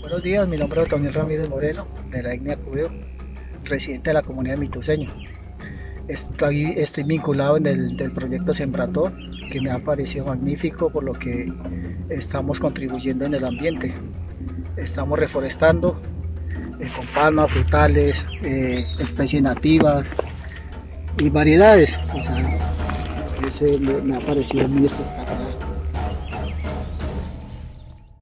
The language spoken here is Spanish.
Buenos días, mi nombre es Otoniel Ramírez Moreno, de la etnia Cubeo, residente de la comunidad Mituseño. Estoy, estoy vinculado en el proyecto Sembrator, que me ha parecido magnífico por lo que estamos contribuyendo en el ambiente. Estamos reforestando con palmas, frutales, eh, especies nativas y variedades. O sea, ese me, me ha parecido muy espectacular.